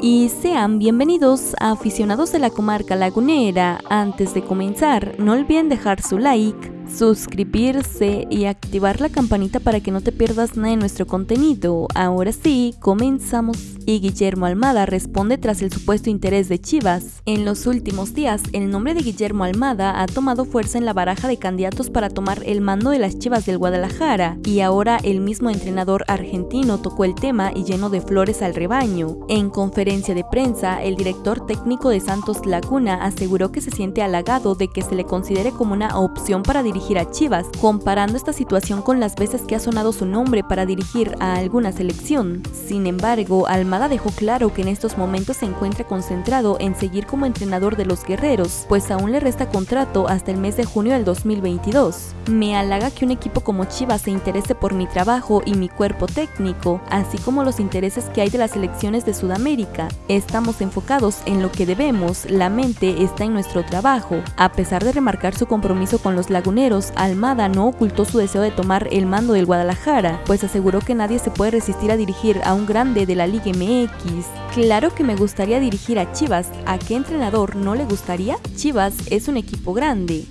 y sean bienvenidos a aficionados de la comarca lagunera. Antes de comenzar, no olviden dejar su like, suscribirse y activar la campanita para que no te pierdas nada de nuestro contenido. Ahora sí, comenzamos. Y Guillermo Almada responde tras el supuesto interés de Chivas. En los últimos días, el nombre de Guillermo Almada ha tomado fuerza en la baraja de candidatos para tomar el mando de las Chivas del Guadalajara, y ahora el mismo entrenador argentino tocó el tema y llenó de flores al rebaño. En conferencia de prensa, el director técnico de Santos Laguna aseguró que se siente halagado de que se le considere como una opción para dirigir a Chivas, comparando esta situación con las veces que ha sonado su nombre para dirigir a alguna selección. Sin embargo, Almada dejó claro que en estos momentos se encuentra concentrado en seguir como entrenador de los guerreros, pues aún le resta contrato hasta el mes de junio del 2022. Me halaga que un equipo como Chivas se interese por mi trabajo y mi cuerpo técnico, así como los intereses que hay de las selecciones de Sudamérica. Estamos enfocados en lo que debemos, la mente está en nuestro trabajo. A pesar de remarcar su compromiso con los laguneros, Almada no ocultó su deseo de tomar el mando del Guadalajara, pues aseguró que nadie se puede resistir a dirigir a un grande de la Liga MX. Claro que me gustaría dirigir a Chivas, ¿a qué entrenador no le gustaría? Chivas es un equipo grande,